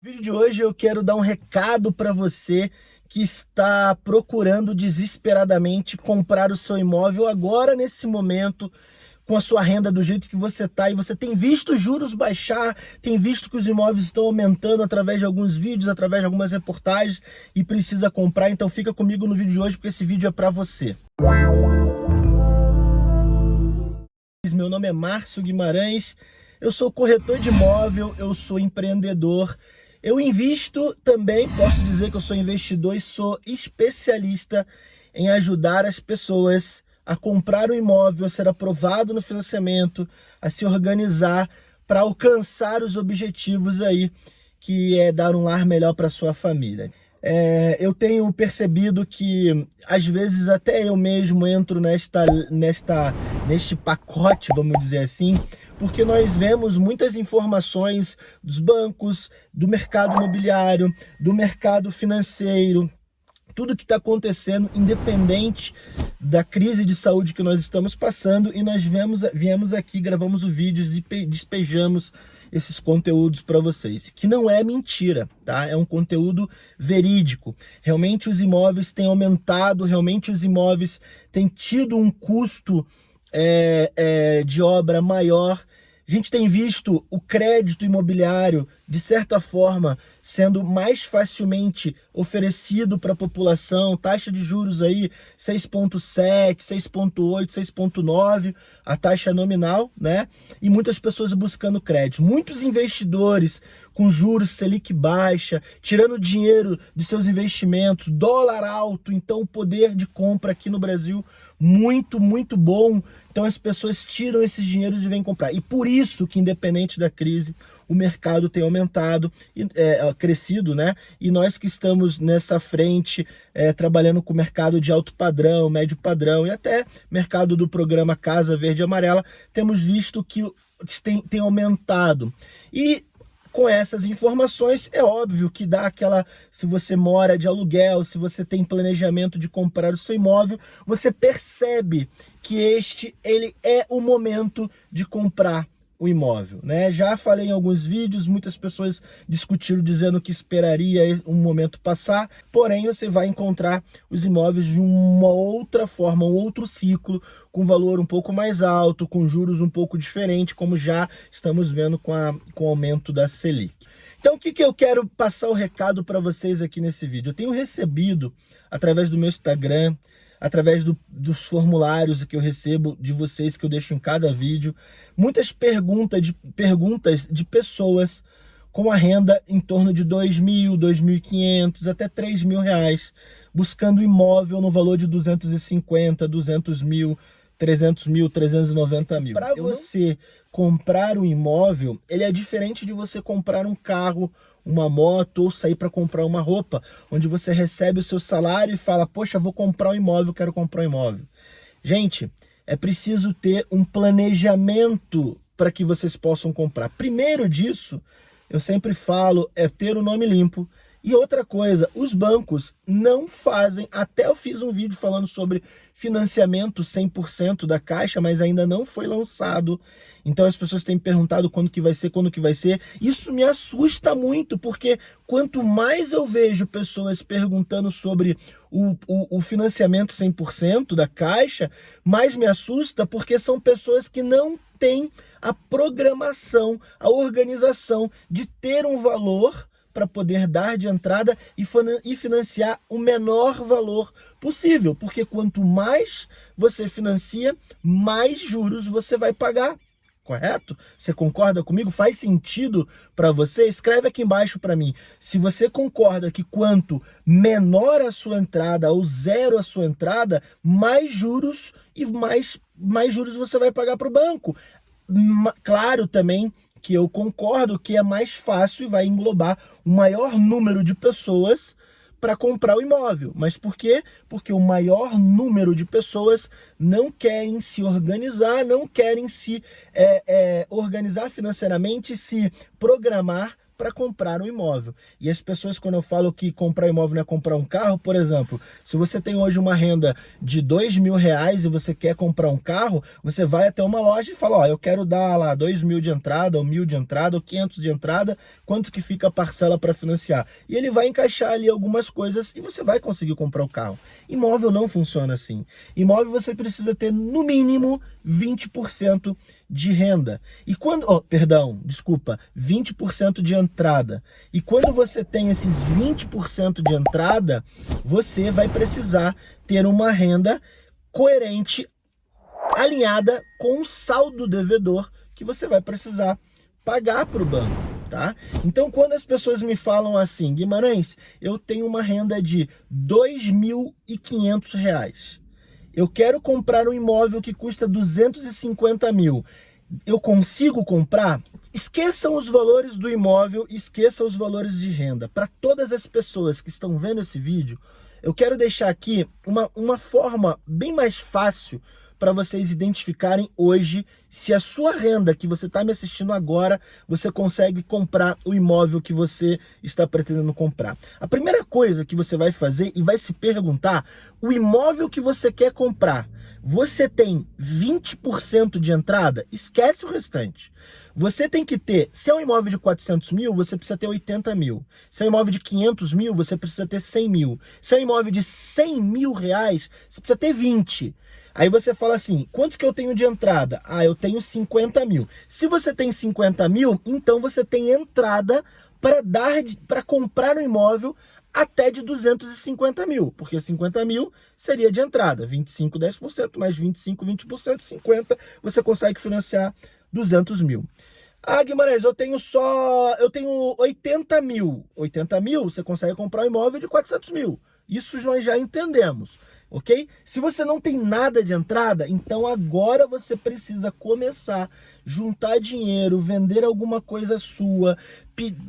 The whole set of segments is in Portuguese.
No vídeo de hoje eu quero dar um recado para você que está procurando desesperadamente comprar o seu imóvel agora nesse momento com a sua renda do jeito que você está e você tem visto os juros baixar, tem visto que os imóveis estão aumentando através de alguns vídeos, através de algumas reportagens e precisa comprar, então fica comigo no vídeo de hoje porque esse vídeo é para você. Meu nome é Márcio Guimarães, eu sou corretor de imóvel, eu sou empreendedor eu invisto também, posso dizer que eu sou investidor e sou especialista em ajudar as pessoas a comprar um imóvel, a ser aprovado no financiamento, a se organizar para alcançar os objetivos aí, que é dar um lar melhor para sua família. É, eu tenho percebido que às vezes até eu mesmo entro nesta, nesta, neste pacote, vamos dizer assim, porque nós vemos muitas informações dos bancos, do mercado imobiliário, do mercado financeiro, tudo que está acontecendo, independente da crise de saúde que nós estamos passando, e nós viemos, viemos aqui, gravamos o vídeo e despejamos esses conteúdos para vocês, que não é mentira, tá? É um conteúdo verídico. Realmente os imóveis têm aumentado, realmente os imóveis têm tido um custo é, é, de obra maior, a gente tem visto o crédito imobiliário, de certa forma, sendo mais facilmente oferecido para a população, taxa de juros aí 6.7, 6.8, 6.9, a taxa nominal, né? E muitas pessoas buscando crédito. Muitos investidores com juros Selic baixa, tirando dinheiro de seus investimentos, dólar alto, então o poder de compra aqui no Brasil muito, muito bom. Então as pessoas tiram esses dinheiros e vêm comprar. E por isso que, independente da crise, o mercado tem aumentado, é, crescido, né? E nós que estamos nessa frente, é, trabalhando com o mercado de alto padrão, médio padrão e até mercado do programa Casa Verde e Amarela, temos visto que tem, tem aumentado. E com essas informações, é óbvio que dá aquela, se você mora de aluguel, se você tem planejamento de comprar o seu imóvel, você percebe que este ele é o momento de comprar o imóvel, né? Já falei em alguns vídeos, muitas pessoas discutiram dizendo que esperaria um momento passar, porém você vai encontrar os imóveis de uma outra forma, um outro ciclo, com valor um pouco mais alto, com juros um pouco diferente, como já estamos vendo com, a, com o aumento da Selic. Então o que, que eu quero passar o recado para vocês aqui nesse vídeo? Eu tenho recebido, através do meu Instagram, através do, dos formulários que eu recebo de vocês, que eu deixo em cada vídeo, muitas perguntas de, perguntas de pessoas com a renda em torno de R$ mil, R$ 2.500, até R$ mil reais, buscando imóvel no valor de 250, 200 mil, 300 mil, 390 mil. Para você não... comprar um imóvel, ele é diferente de você comprar um carro, uma moto ou sair para comprar uma roupa, onde você recebe o seu salário e fala, poxa, vou comprar um imóvel, quero comprar um imóvel. Gente, é preciso ter um planejamento para que vocês possam comprar. Primeiro disso, eu sempre falo, é ter o nome limpo, e outra coisa, os bancos não fazem, até eu fiz um vídeo falando sobre financiamento 100% da Caixa, mas ainda não foi lançado. Então as pessoas têm perguntado quando que vai ser, quando que vai ser. Isso me assusta muito, porque quanto mais eu vejo pessoas perguntando sobre o, o, o financiamento 100% da Caixa, mais me assusta, porque são pessoas que não têm a programação, a organização de ter um valor para poder dar de entrada e financiar o menor valor possível, porque quanto mais você financia, mais juros você vai pagar. Correto? Você concorda comigo? Faz sentido para você? Escreve aqui embaixo para mim. Se você concorda que quanto menor a sua entrada ou zero a sua entrada, mais juros e mais, mais juros você vai pagar para o banco. Claro também que eu concordo que é mais fácil e vai englobar o maior número de pessoas para comprar o imóvel. Mas por quê? Porque o maior número de pessoas não querem se organizar, não querem se é, é, organizar financeiramente, se programar para comprar um imóvel. E as pessoas, quando eu falo que comprar imóvel não é comprar um carro, por exemplo, se você tem hoje uma renda de dois mil reais e você quer comprar um carro, você vai até uma loja e fala, ó, eu quero dar lá dois mil de entrada, ou mil de entrada, ou quinhentos de entrada, quanto que fica a parcela para financiar? E ele vai encaixar ali algumas coisas e você vai conseguir comprar o carro. Imóvel não funciona assim. Imóvel você precisa ter no mínimo 20% de renda. E quando, oh, perdão, desculpa, 20% de entrada. E quando você tem esses 20% de entrada, você vai precisar ter uma renda coerente, alinhada com o saldo devedor que você vai precisar pagar para o banco. Tá? Então, quando as pessoas me falam assim, Guimarães, eu tenho uma renda de R$ 2.500, eu quero comprar um imóvel que custa 250 mil, eu consigo comprar? Esqueçam os valores do imóvel, esqueçam os valores de renda. Para todas as pessoas que estão vendo esse vídeo, eu quero deixar aqui uma, uma forma bem mais fácil para vocês identificarem hoje se a sua renda que você está me assistindo agora, você consegue comprar o imóvel que você está pretendendo comprar. A primeira coisa que você vai fazer e vai se perguntar, o imóvel que você quer comprar, você tem 20% de entrada? Esquece o restante. Você tem que ter, se é um imóvel de 400 mil, você precisa ter 80 mil. Se é um imóvel de 500 mil, você precisa ter 100 mil. Se é um imóvel de 100 mil reais, você precisa ter 20. Aí você fala assim, quanto que eu tenho de entrada? Ah, eu tenho 50 mil. Se você tem 50 mil, então você tem entrada para dar para comprar um imóvel até de 250 mil, porque 50 mil seria de entrada, 25, 10%, mais 25, 20%, 50, você consegue financiar 200 mil. Ah, Guimarães, eu tenho só, eu tenho 80 mil. 80 mil, você consegue comprar um imóvel de 400 mil. Isso nós já entendemos, ok? Se você não tem nada de entrada, então agora você precisa começar, juntar dinheiro, vender alguma coisa sua,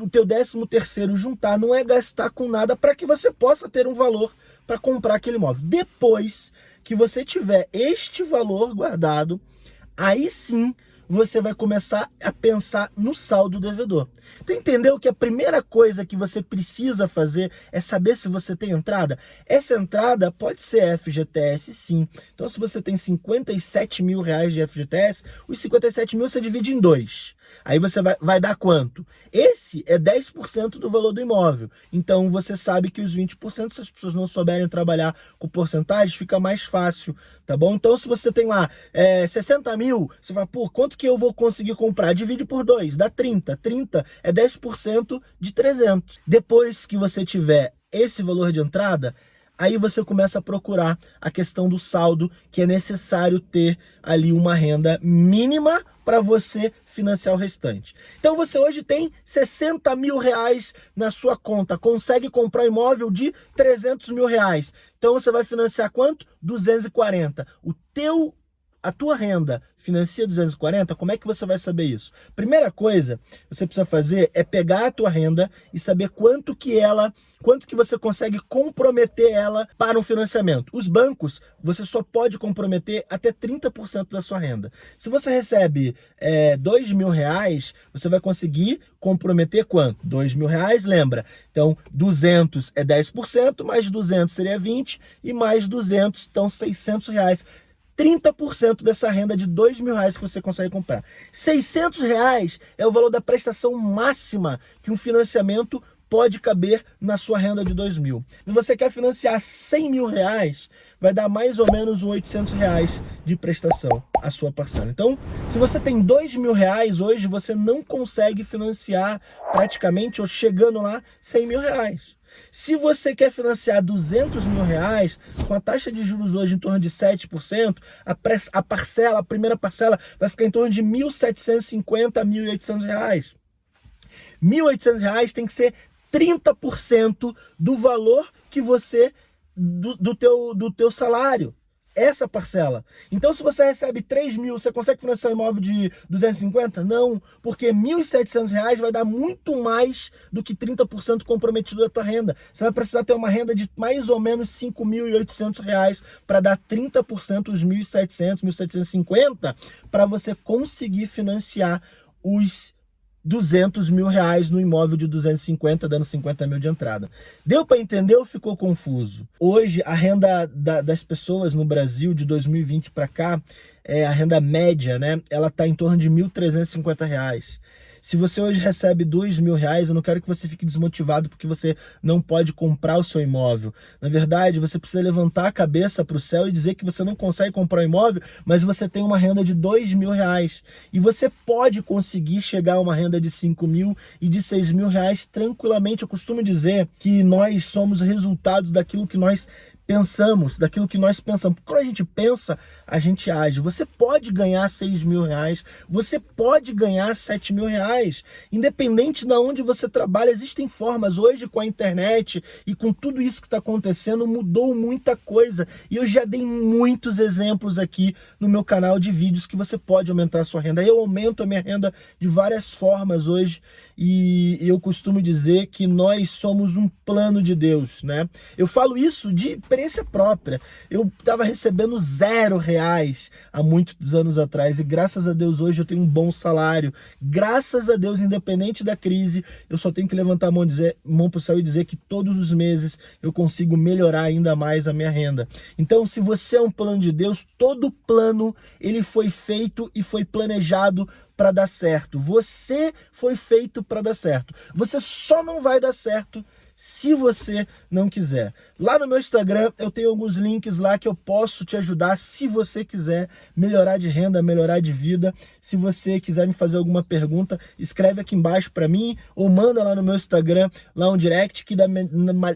o teu décimo terceiro juntar, não é gastar com nada para que você possa ter um valor para comprar aquele imóvel. Depois que você tiver este valor guardado, aí sim você vai começar a pensar no saldo devedor. Então entendeu que a primeira coisa que você precisa fazer é saber se você tem entrada? Essa entrada pode ser FGTS sim. Então se você tem 57 mil reais de FGTS, os 57 mil você divide em dois. Aí você vai, vai dar quanto? Esse é 10% do valor do imóvel. Então você sabe que os 20%, se as pessoas não souberem trabalhar com porcentagem, fica mais fácil, tá bom? Então se você tem lá é, 60 mil, você fala, pô, quanto que eu vou conseguir comprar? Divide por 2, dá 30. 30 é 10% de 300. Depois que você tiver esse valor de entrada, aí você começa a procurar a questão do saldo, que é necessário ter ali uma renda mínima para você financiar o restante. Então você hoje tem 60 mil reais na sua conta, consegue comprar imóvel de 300 mil reais. Então você vai financiar quanto? 240. O teu a tua renda financia 240, como é que você vai saber isso? Primeira coisa que você precisa fazer é pegar a tua renda e saber quanto que ela, quanto que você consegue comprometer ela para um financiamento. Os bancos, você só pode comprometer até 30% da sua renda. Se você recebe é, 2 mil reais, você vai conseguir comprometer quanto? 2 mil reais, lembra? Então, 200 é 10%, mais 200 seria 20, e mais 200, então 600 reais 30% dessa renda de 2 mil reais que você consegue comprar. 600 reais é o valor da prestação máxima que um financiamento pode caber na sua renda de 2 mil. Se você quer financiar 100 mil reais, vai dar mais ou menos 800 reais de prestação a sua parcela. Então, se você tem 2 mil reais hoje, você não consegue financiar praticamente, ou chegando lá, 100 mil reais. Se você quer financiar 200 mil reais, com a taxa de juros hoje em torno de 7%, a, a parcela, a primeira parcela vai ficar em torno de 1.750 a 1.800 reais. 1.800 reais tem que ser 30% do valor que você, do, do, teu, do teu salário essa parcela. Então, se você recebe 3 mil, você consegue financiar um imóvel de 250? Não, porque R$ 1.700 vai dar muito mais do que 30% comprometido da tua renda. Você vai precisar ter uma renda de mais ou menos R$ 5.800 para dar 30% dos 1.700, 1.750 para você conseguir financiar os 200 mil reais no imóvel de 250, dando 50 mil de entrada. Deu para entender ou ficou confuso? Hoje, a renda da, das pessoas no Brasil de 2020 para cá, é, a renda média, né? Ela está em torno de 1.350 reais. Se você hoje recebe dois mil reais, eu não quero que você fique desmotivado porque você não pode comprar o seu imóvel. Na verdade, você precisa levantar a cabeça para o céu e dizer que você não consegue comprar um imóvel, mas você tem uma renda de dois mil reais. E você pode conseguir chegar a uma renda de cinco mil e de seis mil reais tranquilamente. Eu costumo dizer que nós somos resultados daquilo que nós pensamos, daquilo que nós pensamos. Quando a gente pensa, a gente age. Você pode ganhar 6 mil reais, você pode ganhar 7 mil reais. Independente de onde você trabalha, existem formas. Hoje, com a internet e com tudo isso que está acontecendo, mudou muita coisa. E eu já dei muitos exemplos aqui no meu canal de vídeos que você pode aumentar a sua renda. Eu aumento a minha renda de várias formas hoje e eu costumo dizer que nós somos um plano de Deus, né? Eu falo isso de experiência própria. Eu estava recebendo zero reais há muitos anos atrás e graças a Deus hoje eu tenho um bom salário. Graças a Deus, independente da crise, eu só tenho que levantar a mão, dizer, mão para o céu e dizer que todos os meses eu consigo melhorar ainda mais a minha renda. Então, se você é um plano de Deus, todo plano ele foi feito e foi planejado para dar certo. Você foi feito para dar certo. Você só não vai dar certo se você não quiser. Lá no meu Instagram eu tenho alguns links lá que eu posso te ajudar se você quiser melhorar de renda, melhorar de vida. Se você quiser me fazer alguma pergunta, escreve aqui embaixo para mim ou manda lá no meu Instagram, lá um direct que da,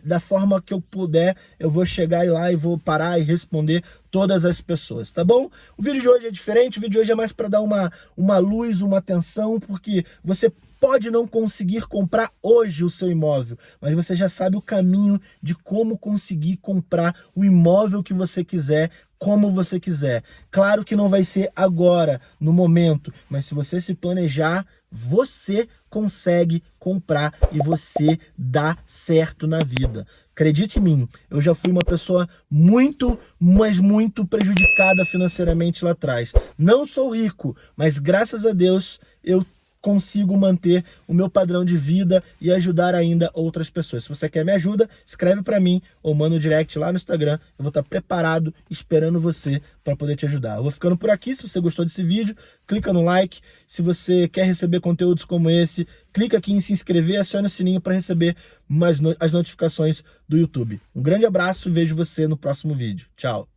da forma que eu puder eu vou chegar lá e vou parar e responder todas as pessoas, tá bom? O vídeo de hoje é diferente, o vídeo de hoje é mais para dar uma, uma luz, uma atenção, porque você pode não conseguir comprar hoje o seu imóvel, mas você já sabe o caminho de como conseguir comprar o imóvel que você quiser, como você quiser. Claro que não vai ser agora, no momento, mas se você se planejar, você consegue comprar e você dá certo na vida. Acredite em mim, eu já fui uma pessoa muito, mas muito prejudicada financeiramente lá atrás. Não sou rico, mas graças a Deus eu consigo manter o meu padrão de vida e ajudar ainda outras pessoas. Se você quer me ajuda, escreve para mim ou manda um direct lá no Instagram. Eu vou estar preparado esperando você para poder te ajudar. Eu vou ficando por aqui. Se você gostou desse vídeo, clica no like. Se você quer receber conteúdos como esse, clica aqui em se inscrever e acione o sininho para receber mais no as notificações do YouTube. Um grande abraço e vejo você no próximo vídeo. Tchau!